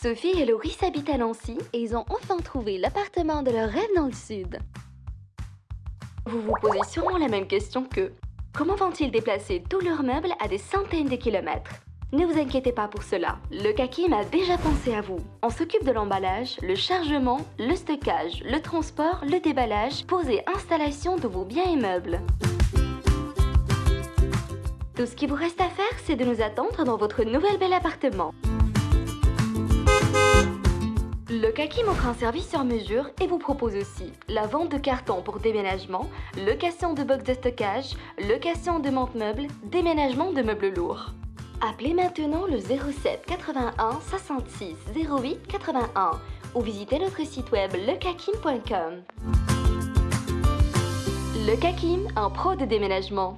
Sophie et Laurie s'habitent à Nancy et ils ont enfin trouvé l'appartement de leur rêve dans le sud. Vous vous posez sûrement la même question que comment vont-ils déplacer tous leurs meubles à des centaines de kilomètres? Ne vous inquiétez pas pour cela, le Kakim a déjà pensé à vous. On s'occupe de l'emballage, le chargement, le stockage, le transport, le déballage, pose et installation de vos biens et meubles. Tout ce qu'il vous reste à faire, c'est de nous attendre dans votre nouvel bel appartement. Kakim offre un service sur mesure et vous propose aussi la vente de cartons pour déménagement, location de box de stockage, location de monte-meubles, déménagement de meubles lourds. Appelez maintenant le 07 81 66 08 81 ou visitez notre site web lecakim.com. Le Kakim, un pro de déménagement.